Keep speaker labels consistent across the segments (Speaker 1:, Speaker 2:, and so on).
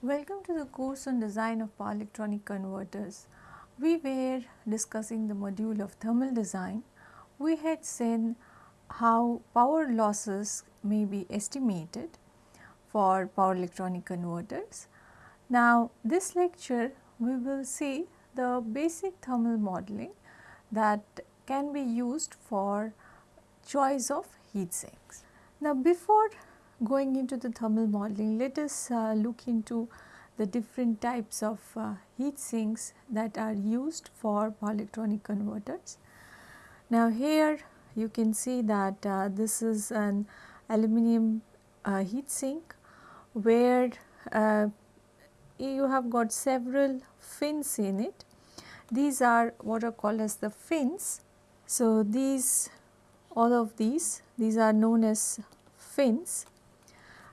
Speaker 1: Welcome to the course on design of power electronic converters. We were discussing the module of thermal design. We had seen how power losses may be estimated for power electronic converters. Now, this lecture we will see the basic thermal modeling that can be used for choice of heat sinks. Now, before going into the thermal modeling, let us uh, look into the different types of uh, heat sinks that are used for electronic converters. Now, here you can see that uh, this is an aluminum uh, heat sink where uh, you have got several fins in it. These are what are called as the fins. So, these all of these, these are known as fins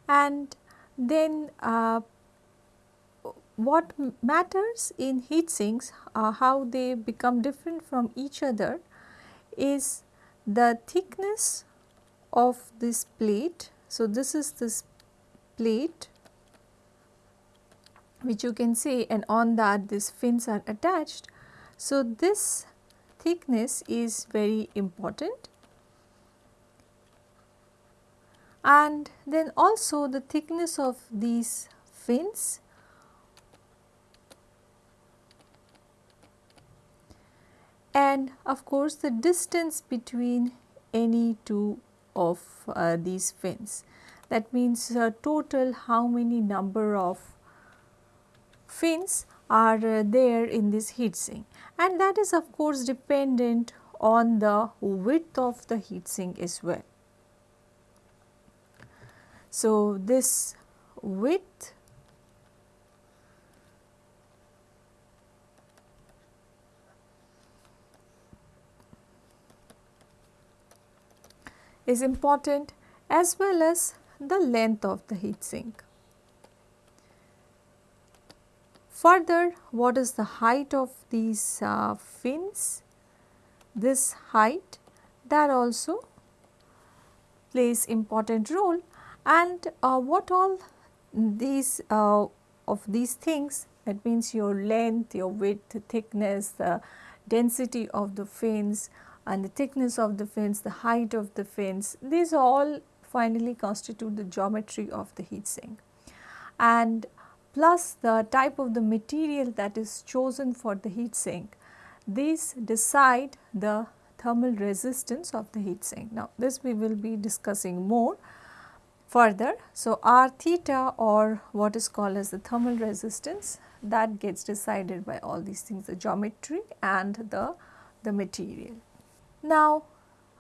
Speaker 1: and then uh, what matters in heat sinks uh, how they become different from each other is the thickness of this plate. So, this is this plate which you can see and on that these fins are attached. So, this thickness is very important and then also the thickness of these fins and of course the distance between any two of uh, these fins. That means uh, total how many number of fins are uh, there in this heat sink and that is of course dependent on the width of the heat sink as well. So, this width is important as well as the length of the heat sink. Further, what is the height of these uh, fins? This height that also plays important role and uh, what all these uh, of these things that means your length, your width, thickness, the density of the fins and the thickness of the fins, the height of the fins, these all finally constitute the geometry of the heat sink. And plus the type of the material that is chosen for the heat sink, these decide the thermal resistance of the heat sink. Now, this we will be discussing more further. So, R theta or what is called as the thermal resistance that gets decided by all these things the geometry and the, the material. Now,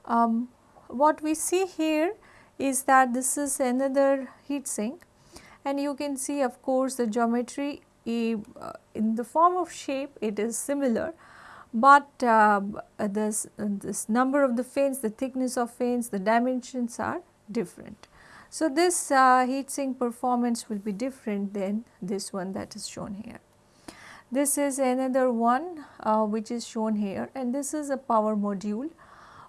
Speaker 1: um, what we see here is that this is another heat sink and you can see of course the geometry uh, in the form of shape it is similar, but uh, this, this number of the fins, the thickness of fins, the dimensions are different. So, this uh, heat sink performance will be different than this one that is shown here. This is another one uh, which is shown here and this is a power module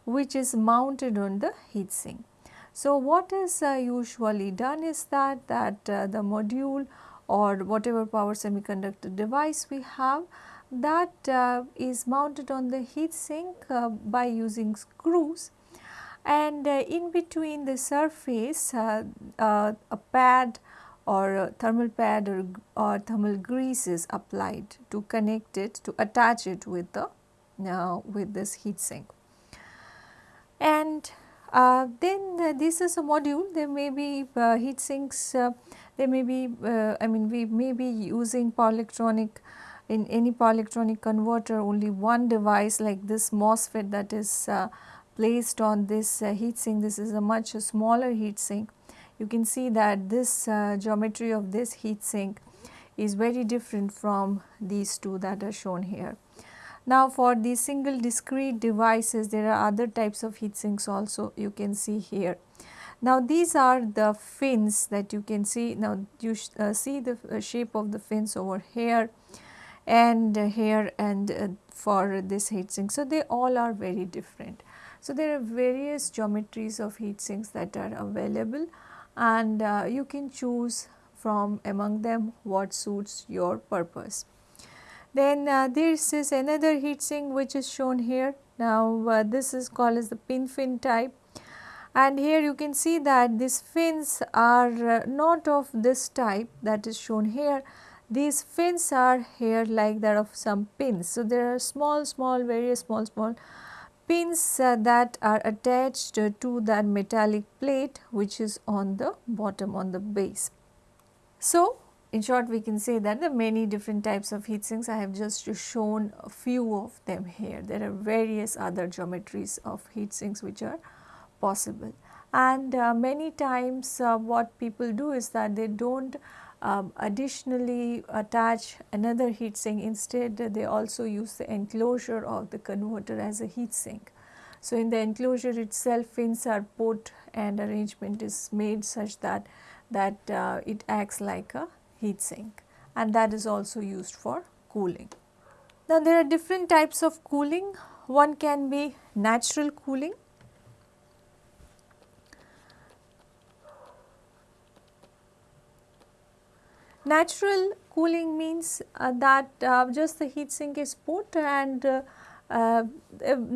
Speaker 1: which is mounted on the heat sink. So, what is uh, usually done is that, that uh, the module or whatever power semiconductor device we have that uh, is mounted on the heat sink uh, by using screws and uh, in between the surface uh, uh, a pad or a thermal pad or, or, thermal grease is applied to connect it to attach it with the uh, with this heat sink. And uh, then uh, this is a module there may be heat sinks there may be I mean we may be using power electronic in any power electronic converter only one device like this MOSFET that is placed on this uh, heat sink. This is a much smaller heat sink. You can see that this uh, geometry of this heat sink is very different from these two that are shown here. Now for these single discrete devices there are other types of heat sinks also you can see here. Now these are the fins that you can see now you uh, see the uh, shape of the fins over here and here and uh, for this heat sink. So they all are very different. So, there are various geometries of heat sinks that are available and uh, you can choose from among them what suits your purpose. Then uh, this is another heat sink which is shown here. Now uh, this is called as the pin fin type and here you can see that these fins are uh, not of this type that is shown here. These fins are here like that of some pins. So, there are small small very small small pins uh, that are attached uh, to that metallic plate which is on the bottom on the base. So, in short we can say that the many different types of heat sinks I have just shown a few of them here. There are various other geometries of heat sinks which are possible and uh, many times uh, what people do is that they do not um, additionally attach another heat sink instead they also use the enclosure of the converter as a heat sink. So, in the enclosure itself fins are put and arrangement is made such that that uh, it acts like a heat sink and that is also used for cooling. Now, there are different types of cooling. One can be natural cooling Natural cooling means uh, that uh, just the heat sink is put and uh, uh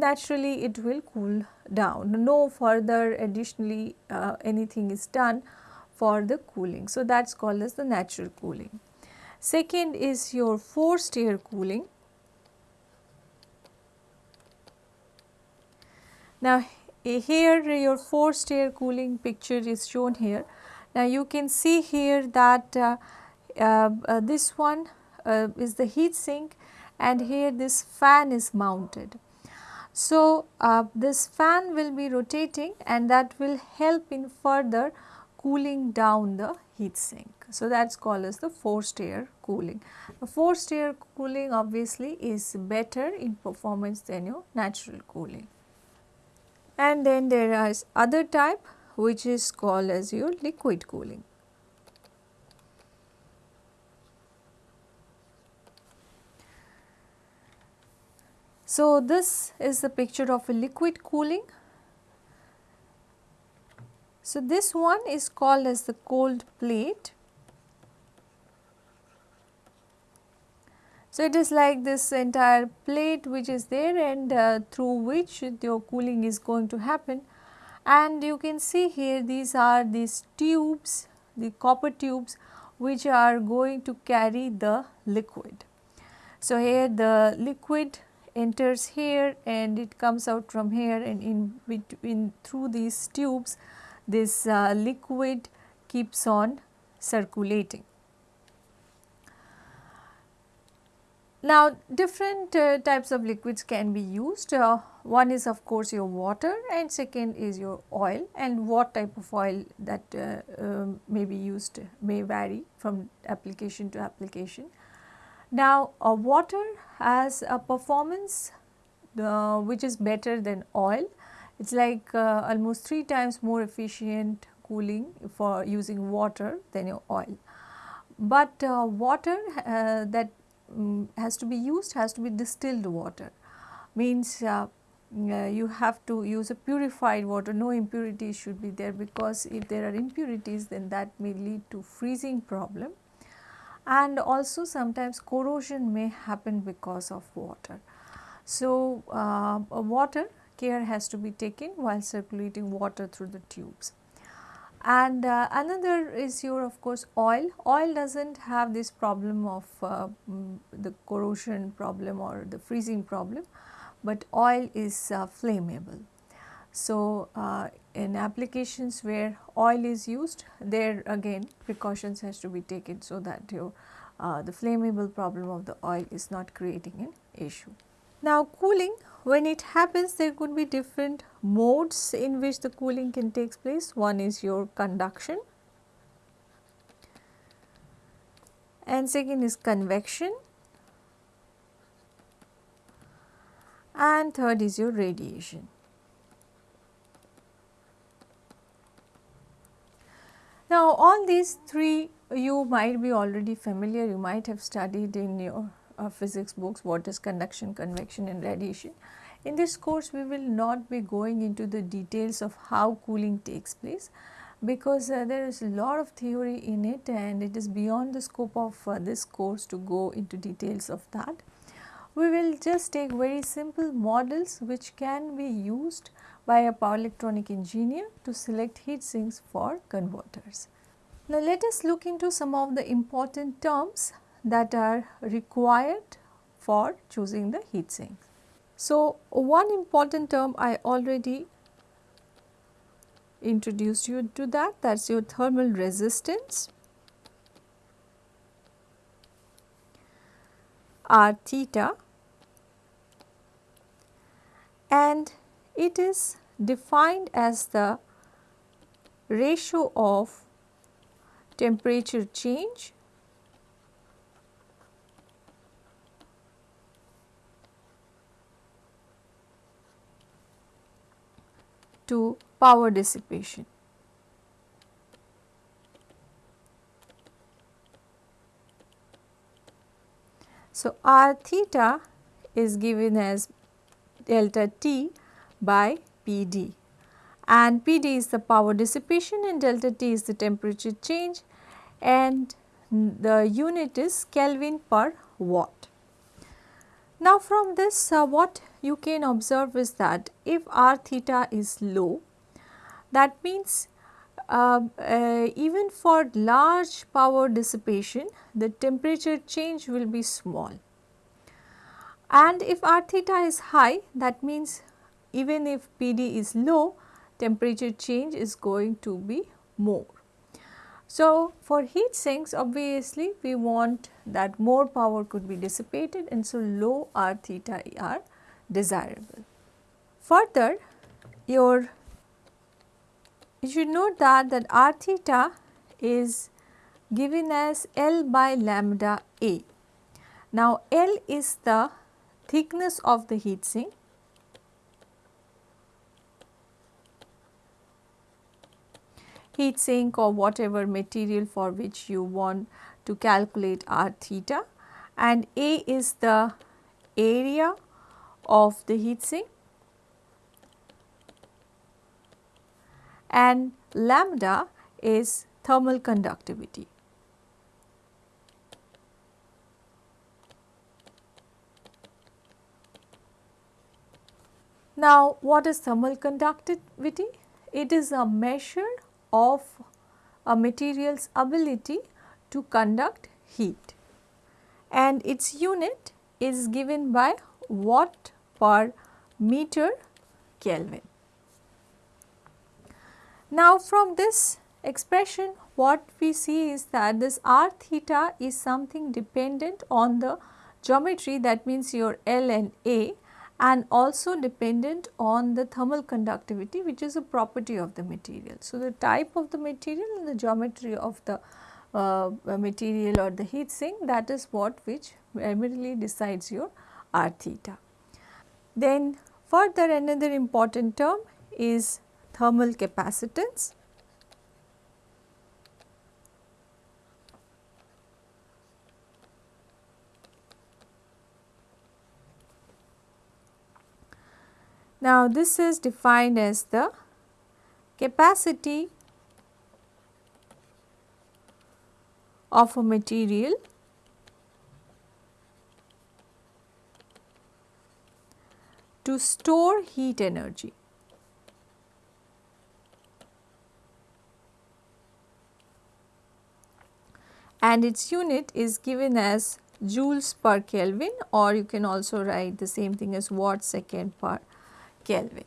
Speaker 1: naturally it will cool down. No further additionally uh, anything is done for the cooling. So, that is called as the natural cooling. Second is your forced air cooling. Now, here your forced air cooling picture is shown here. Now, you can see here that uh, Uh, uh, this one uh, is the heat sink and here this fan is mounted. So, uh, this fan will be rotating and that will help in further cooling down the heat sink. So, that is called as the forced air cooling. The forced air cooling obviously is better in performance than your natural cooling. And then there is other type which is called as your liquid cooling. So, this is the picture of a liquid cooling. So, this one is called as the cold plate. So, it is like this entire plate which is there and uh, through which your cooling is going to happen and you can see here these are these tubes, the copper tubes which are going to carry the liquid. So, here the liquid enters here and it comes out from here and in between through these tubes this uh, liquid keeps on circulating. Now different uh, types of liquids can be used. Uh, one is of course your water and second is your oil and what type of oil that uh, um, may be used may vary from application to application. Now, uh, water has a performance uh, which is better than oil. It is like uh, almost 3 times more efficient cooling for using water than your oil. But uh, water uh, that um, has to be used has to be distilled water means uh, you have to use a purified water no impurities should be there because if there are impurities then that may lead to freezing problem and also sometimes corrosion may happen because of water. So, uh, water care has to be taken while circulating water through the tubes. And uh, another is your of course oil. Oil does not have this problem of uh, mm, the corrosion problem or the freezing problem, but oil is uh, flammable. So, uh, in applications where oil is used there again precautions has to be taken so that your uh, the flammable problem of the oil is not creating an issue. Now cooling when it happens there could be different modes in which the cooling can take place. One is your conduction and second is convection and third is your radiation. Now, all these three you might be already familiar, you might have studied in your uh, physics books what is conduction, convection and radiation. In this course we will not be going into the details of how cooling takes place, because uh, there is a lot of theory in it and it is beyond the scope of uh, this course to go into details of that. We will just take very simple models which can be used by a power electronic engineer to select heat sinks for converters. Now let us look into some of the important terms that are required for choosing the heat sink. So one important term I already introduced you to that that is your thermal resistance r theta and it is defined as the ratio of temperature change to power dissipation. So, r theta is given as delta T by P d and P d is the power dissipation and delta T is the temperature change and the unit is Kelvin per watt. Now from this uh, what you can observe is that if r theta is low that means uh, uh, even for large power dissipation the temperature change will be small and if r theta is high that means even if PD is low temperature change is going to be more. So, for heat sinks obviously we want that more power could be dissipated and so low R theta are desirable. Further your you should note that that r theta is given as L by lambda A. Now L is the thickness of the heat sink. Heat sink or whatever material for which you want to calculate r theta. And A is the area of the heat sink and lambda is thermal conductivity. Now, what is thermal conductivity? It is a measure of a material's ability to conduct heat and its unit is given by watt per meter Kelvin. Now from this expression what we see is that this r theta is something dependent on the geometry that means your L and A and also dependent on the thermal conductivity which is a property of the material. So, the type of the material and the geometry of the uh, material or the heat sink that is what which primarily decides your r theta. Then further another important term is thermal capacitance. Now, this is defined as the capacity of a material to store heat energy. And its unit is given as joules per Kelvin or you can also write the same thing as watt second per Kelvin.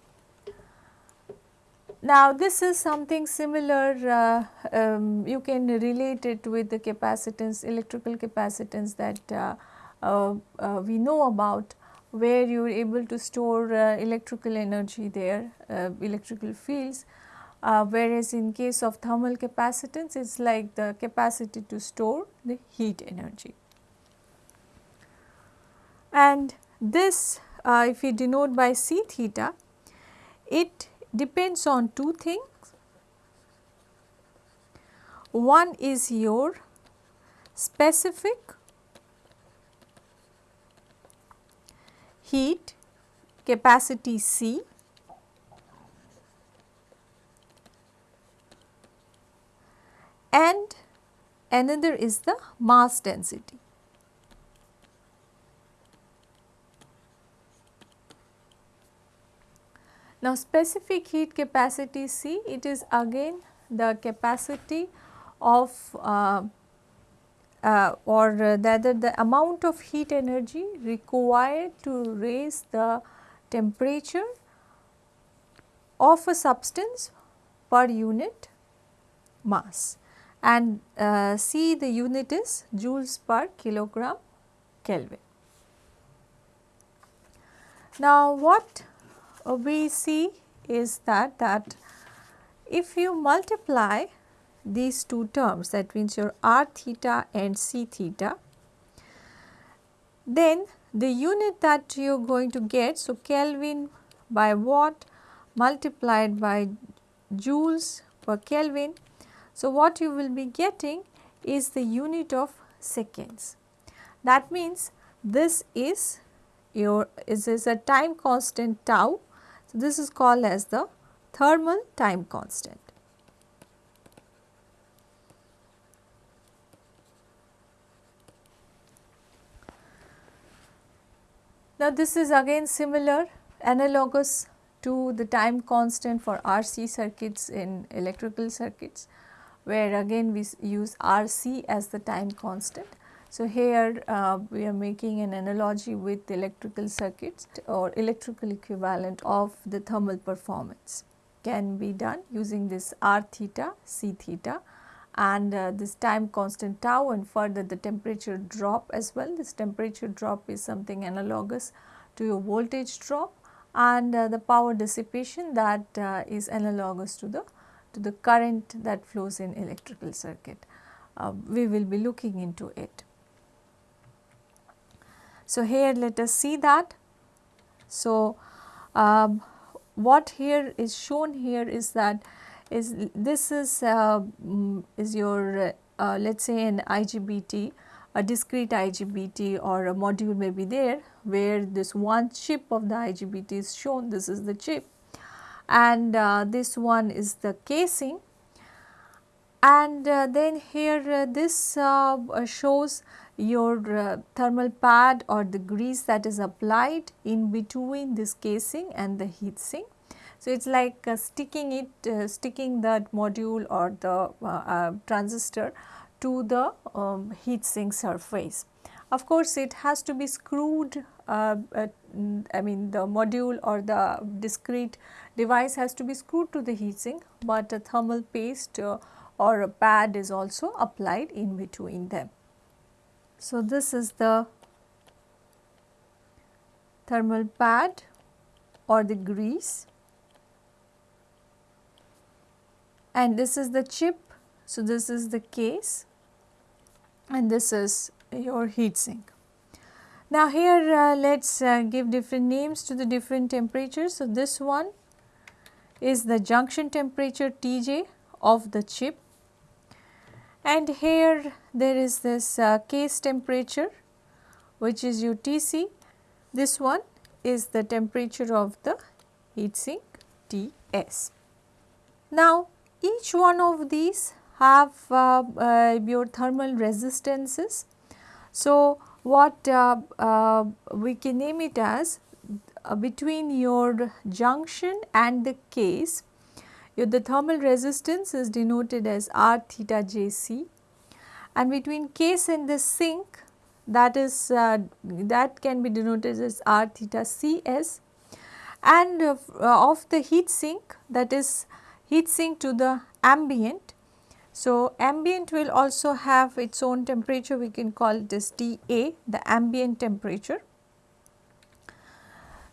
Speaker 1: Now this is something similar uh, um, you can relate it with the capacitance electrical capacitance that uh, uh, uh we know about where you are able to store uh, electrical energy there uh, electrical fields uh, whereas in case of thermal capacitance it is like the capacity to store the heat energy. And this uh, if we denote by C theta, it depends on two things. One is your specific heat capacity C and another is the mass density. Now specific heat capacity C it is again the capacity of uh, uh, or rather the amount of heat energy required to raise the temperature of a substance per unit mass and uh, C the unit is joules per kilogram Kelvin. Now what we see is that that if you multiply these two terms that means your r theta and c theta then the unit that you are going to get so Kelvin by watt multiplied by joules per Kelvin. So, what you will be getting is the unit of seconds. That means this is your is, is a time constant tau. So, this is called as the thermal time constant. Now, this is again similar analogous to the time constant for RC circuits in electrical circuits where again we use RC as the time constant. So, here uh, we are making an analogy with electrical circuits or electrical equivalent of the thermal performance can be done using this R theta, C theta and uh, this time constant tau and further the temperature drop as well. This temperature drop is something analogous to your voltage drop and uh, the power dissipation that uh, is analogous to the to the current that flows in electrical circuit. Uh, we will be looking into it. So, here let us see that. So, um, what here is shown here is that is this is uh, mm, is your uh, let us say an IGBT a discrete IGBT or a module may be there where this one chip of the IGBT is shown this is the chip and uh, this one is the casing and uh, then here uh, this uh, shows your thermal pad or the grease that is applied in between this casing and the heat sink so, it is like uh, sticking it, uh, sticking that module or the uh, uh transistor to the um, heat sink surface. Of course, it has to be screwed, uh, I mean the module or the discrete device has to be screwed to the heat sink, but a thermal paste uh, or a pad is also applied in between them. So, this is the thermal pad or the grease and this is the chip. So, this is the case and this is your heat sink. Now, here uh, let us uh, give different names to the different temperatures. So, this one is the junction temperature Tj of the chip and here there is this uh, case temperature which is UTC. This one is the temperature of the heat sink Ts. Now, each one of these have uh, uh, your thermal resistances. So, what uh, uh we can name it as uh, between your junction and the case, your, the thermal resistance is denoted as R theta Jc and between case and the sink that is uh, that can be denoted as R theta Cs and of the heat sink that is heat sink to the ambient. So, ambient will also have its own temperature we can call this TA the ambient temperature.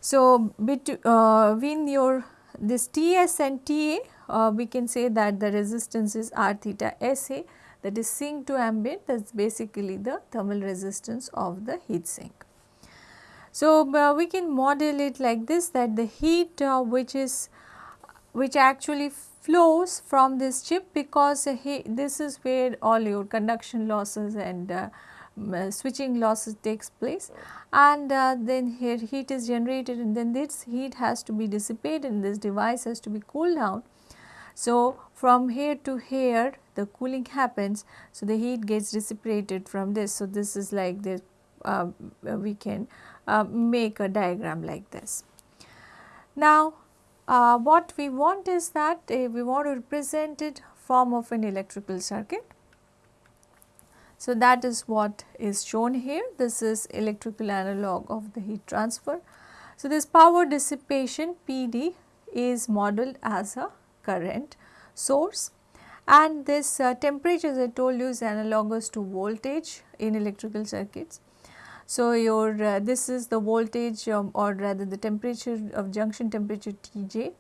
Speaker 1: So, between uh, your this Ts and Ta uh, we can say that the resistance is R theta Sa that is sink to ambient that is basically the thermal resistance of the heat sink. So, uh, we can model it like this that the heat uh, which is which actually flows from this chip because he, this is where all your conduction losses and uh, uh, switching losses takes place and uh, then here heat is generated and then this heat has to be dissipated and this device has to be cooled down. So, from here to here the cooling happens. So, the heat gets dissipated from this. So, this is like this uh, we can uh, make a diagram like this. Now, uh, what we want is that uh, we want to represent it form of an electrical circuit. So, that is what is shown here this is electrical analog of the heat transfer. So, this power dissipation PD is modeled as a current source and this uh, temperature as I told you is analogous to voltage in electrical circuits. So, your uh, this is the voltage um, or rather the temperature of junction temperature Tj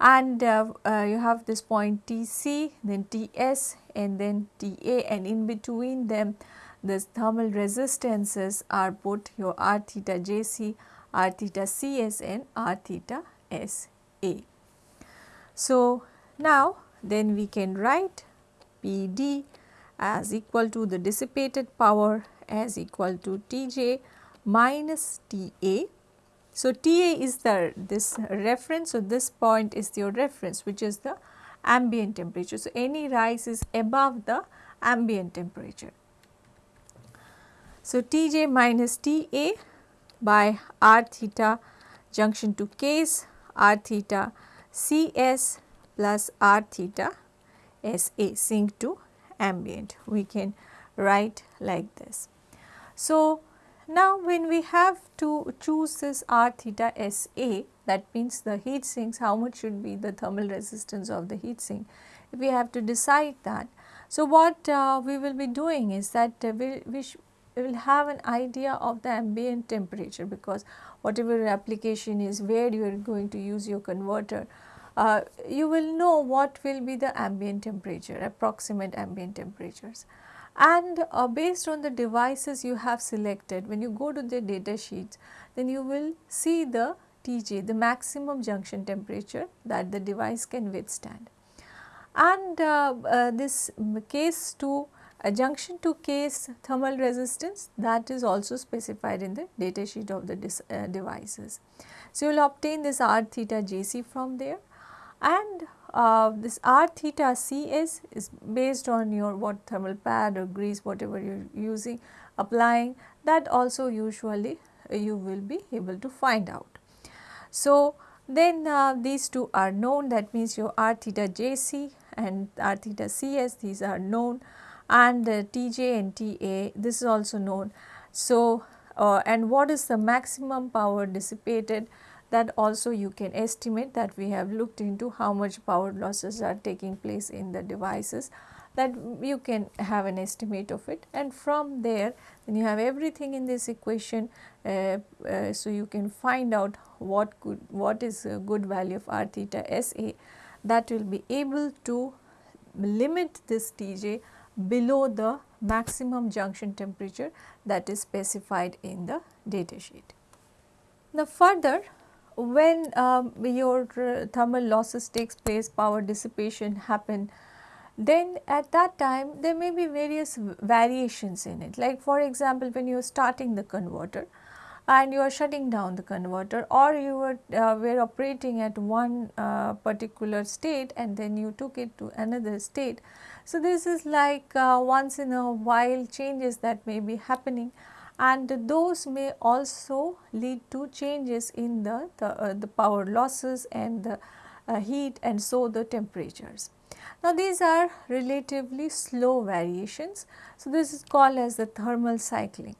Speaker 1: and uh, uh, you have this point Tc then Ts and then Ta and in between them this thermal resistances are put your R theta Jc, R theta Cs and R theta Sa. So, now then we can write Pd as equal to the dissipated power as equal to Tj minus Ta. So, Ta is the this reference. So, this point is your reference which is the ambient temperature. So, any rise is above the ambient temperature. So, Tj minus Ta by r theta junction to case r theta Cs plus r theta Sa sink to ambient. We can write like this. So, now when we have to choose this R theta Sa that means the heat sinks how much should be the thermal resistance of the heat sink we have to decide that. So, what uh, we will be doing is that uh, we, we, we will have an idea of the ambient temperature because whatever your application is where you are going to use your converter uh, you will know what will be the ambient temperature approximate ambient temperatures and uh, based on the devices you have selected when you go to the data sheets then you will see the TJ the maximum junction temperature that the device can withstand. And uh, uh, this case to a junction to case thermal resistance that is also specified in the data sheet of the uh, devices. So, you will obtain this R theta Jc from there and uh, this R theta Cs is based on your what thermal pad or grease whatever you are using applying that also usually you will be able to find out. So, then uh, these two are known that means your R theta Jc and R theta Cs these are known and uh, Tj and Ta this is also known. So, uh, and what is the maximum power dissipated that also you can estimate that we have looked into how much power losses are taking place in the devices that you can have an estimate of it and from there then you have everything in this equation uh, uh, so you can find out what could what is a good value of r theta sa that will be able to limit this Tj below the maximum junction temperature that is specified in the data sheet. Now further when um, your uh, thermal losses takes place, power dissipation happen, then at that time there may be various variations in it. Like for example, when you are starting the converter and you are shutting down the converter or you were, uh, were operating at one uh, particular state and then you took it to another state. So, this is like uh, once in a while changes that may be happening and those may also lead to changes in the, the, uh, the power losses and the uh, heat and so the temperatures. Now, these are relatively slow variations. So, this is called as the thermal cycling.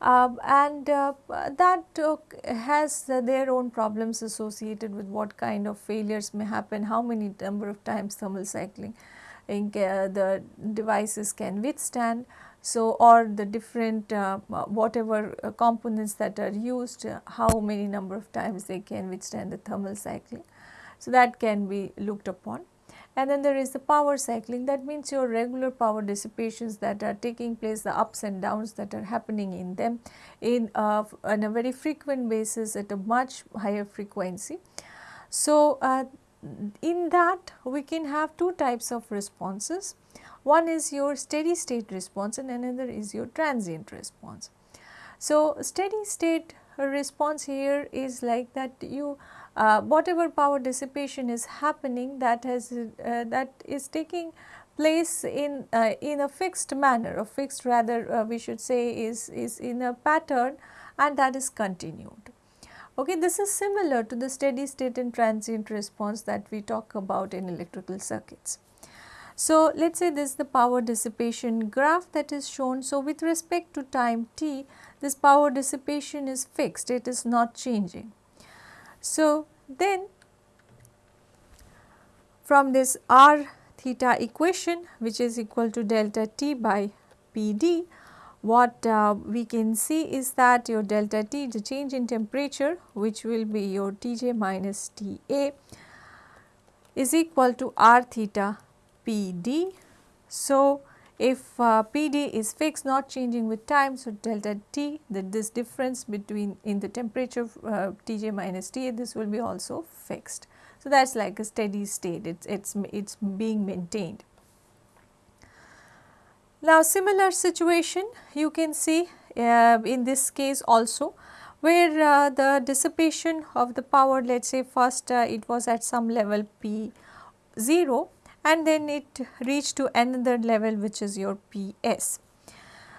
Speaker 1: Uh, and uh, that uh, has their own problems associated with what kind of failures may happen, how many number of times thermal cycling in, uh, the devices can withstand. So, or the different uh, whatever uh, components that are used, uh, how many number of times they can withstand the thermal cycling. So, that can be looked upon. And then there is the power cycling that means your regular power dissipations that are taking place the ups and downs that are happening in them in uh, on a very frequent basis at a much higher frequency. So, uh, in that we can have two types of responses one is your steady state response and another is your transient response. So, steady state response here is like that you uh, whatever power dissipation is happening that has uh, that is taking place in uh, in a fixed manner a fixed rather uh, we should say is is in a pattern and that is continued okay this is similar to the steady state and transient response that we talk about in electrical circuits so let us say this is the power dissipation graph that is shown. So with respect to time t this power dissipation is fixed. It is not changing. So then from this r theta equation which is equal to delta t by Pd what uh, we can see is that your delta T the change in temperature which will be your Tj minus Ta is equal to R theta Pd. So, if uh, Pd is fixed not changing with time so delta T that this difference between in the temperature uh, Tj minus Ta this will be also fixed. So, that is like a steady state, it is it's, it's being maintained. Now, similar situation you can see uh, in this case also where uh, the dissipation of the power let us say first uh, it was at some level P 0 and then it reached to another level which is your Ps.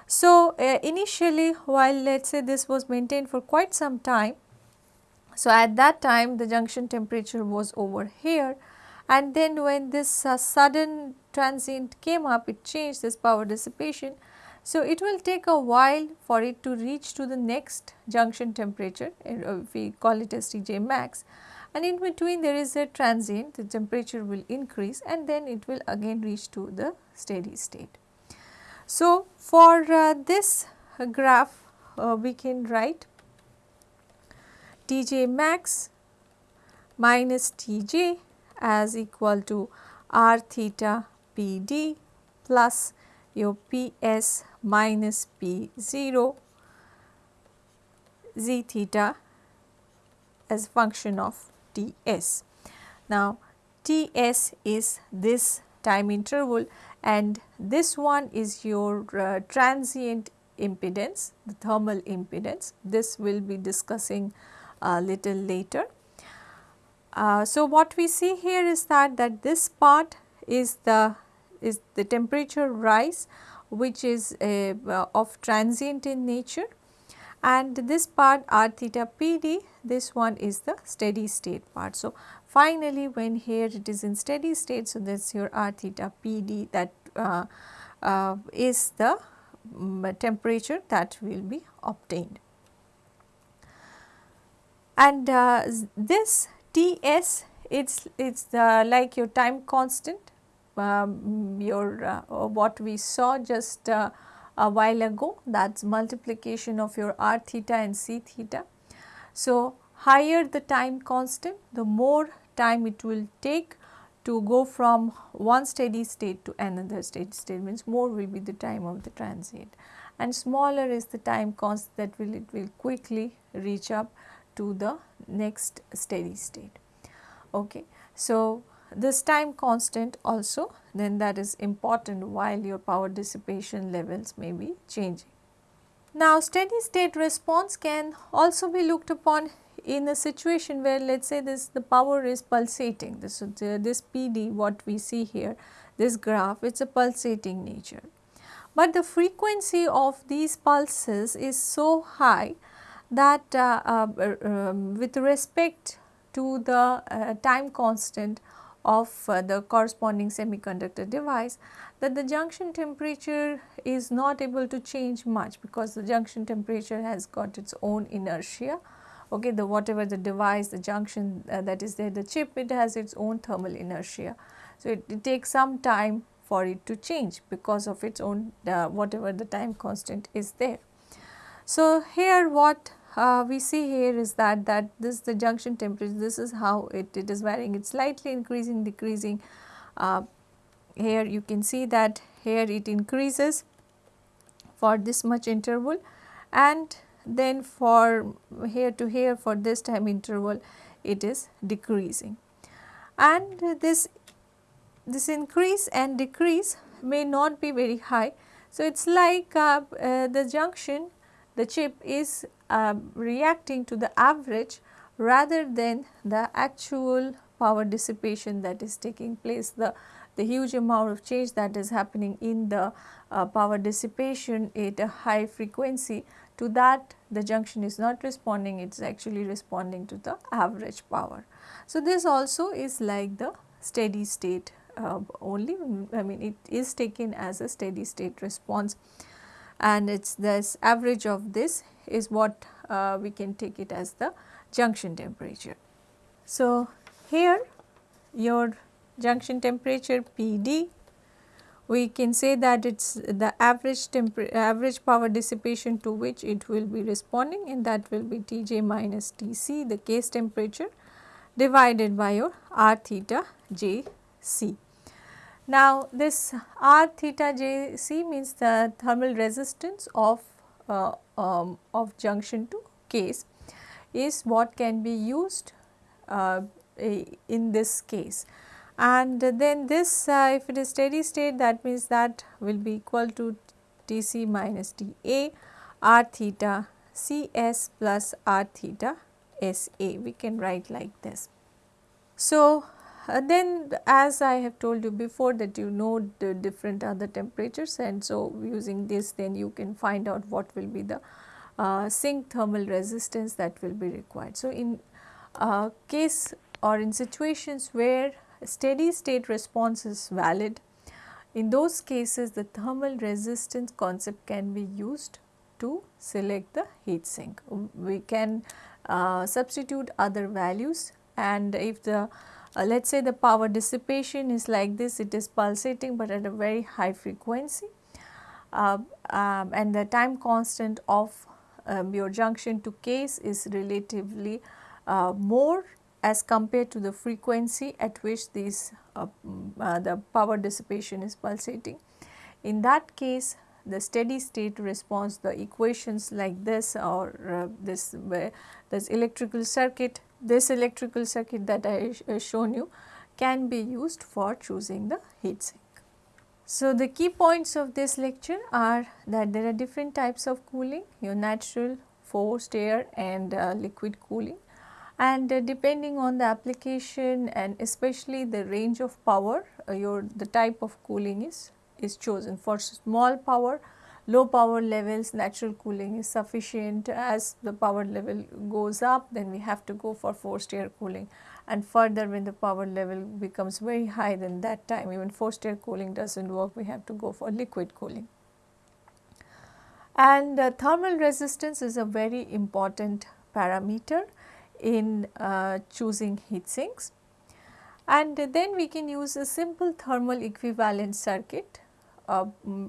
Speaker 1: So, uh, initially while let us say this was maintained for quite some time so, at that time the junction temperature was over here and then when this uh, sudden transient came up it changed this power dissipation. So, it will take a while for it to reach to the next junction temperature uh, we call it as Tj max and in between there is a transient the temperature will increase and then it will again reach to the steady state. So, for uh, this graph uh, we can write Tj max minus Tj as equal to r theta Pd plus your Ps minus P0 z theta as function of Ts. Now, Ts is this time interval and this one is your uh, transient impedance, the thermal impedance. This will be discussing a little later. Uh, so, what we see here is that that this part is the is the temperature rise which is uh, of transient in nature and this part r theta pd this one is the steady state part. So, finally when here it is in steady state so this your r theta pd that uh, uh, is the um, temperature that will be obtained and uh, this Ts it's it's the like your time constant um, your uh, what we saw just uh, a while ago that's multiplication of your r theta and c theta. So, higher the time constant the more time it will take to go from one steady state to another steady state means more will be the time of the transient and smaller is the time constant that will it will quickly reach up to the next steady state. Okay. So, this time constant also then that is important while your power dissipation levels may be changing. Now, steady state response can also be looked upon in a situation where let us say this the power is pulsating this uh, this PD what we see here this graph it is a pulsating nature. But the frequency of these pulses is so high that uh, uh, um, with respect to the uh, time constant of the corresponding semiconductor device that the junction temperature is not able to change much because the junction temperature has got its own inertia. Okay the whatever the device the junction uh, that is there the chip it has its own thermal inertia. So it, it takes some time for it to change because of its own uh, whatever the time constant is there. So here what uh, we see here is that that this the junction temperature. This is how it, it is varying. It is slightly increasing decreasing. Uh, here you can see that here it increases for this much interval. And then for here to here for this time interval it is decreasing. And this this increase and decrease may not be very high. So, it is like uh, uh, the junction the chip is uh, reacting to the average rather than the actual power dissipation that is taking place the the huge amount of change that is happening in the uh, power dissipation at a high frequency to that the junction is not responding it is actually responding to the average power. So, this also is like the steady state uh, only I mean it is taken as a steady state response and it is this average of this is what uh, we can take it as the junction temperature. So, here your junction temperature PD we can say that it is the average average power dissipation to which it will be responding and that will be Tj minus Tc the case temperature divided by your r theta j c. Now, this R theta J C means the thermal resistance of, uh, um, of junction to case is what can be used uh, in this case. And then this uh, if it is steady state that means that will be equal to T c minus T a R theta C s plus R theta S a we can write like this. So, uh, then as I have told you before that you know the different other temperatures and so using this then you can find out what will be the uh, sink thermal resistance that will be required. So, in uh, case or in situations where steady state response is valid, in those cases the thermal resistance concept can be used to select the heat sink. We can uh, substitute other values and if the uh, let us say the power dissipation is like this, it is pulsating but at a very high frequency uh, um, and the time constant of um, your junction to case is relatively uh, more as compared to the frequency at which these uh, mm, uh, the power dissipation is pulsating. In that case the steady state response the equations like this or uh, this this electrical circuit this electrical circuit that I uh, shown you can be used for choosing the heat sink. So, the key points of this lecture are that there are different types of cooling your natural forced air and uh, liquid cooling and uh, depending on the application and especially the range of power uh, your the type of cooling is is chosen for small power low power levels natural cooling is sufficient. As the power level goes up then we have to go for forced air cooling. And further when the power level becomes very high then that time even forced air cooling does not work. We have to go for liquid cooling. And uh, thermal resistance is a very important parameter in uh, choosing heat sinks. And then we can use a simple thermal equivalent circuit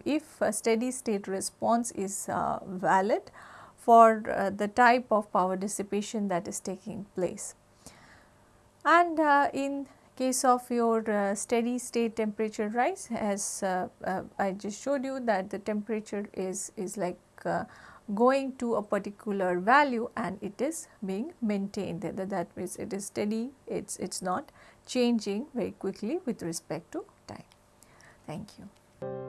Speaker 1: if a steady state response is uh, valid for uh, the type of power dissipation that is taking place. And in case of your uh, steady state temperature rise as uh, uh, I just showed you that the temperature is, is like going to a particular value and it is being maintained that, that means it is steady it is it's not changing very quickly with respect to time. Thank you.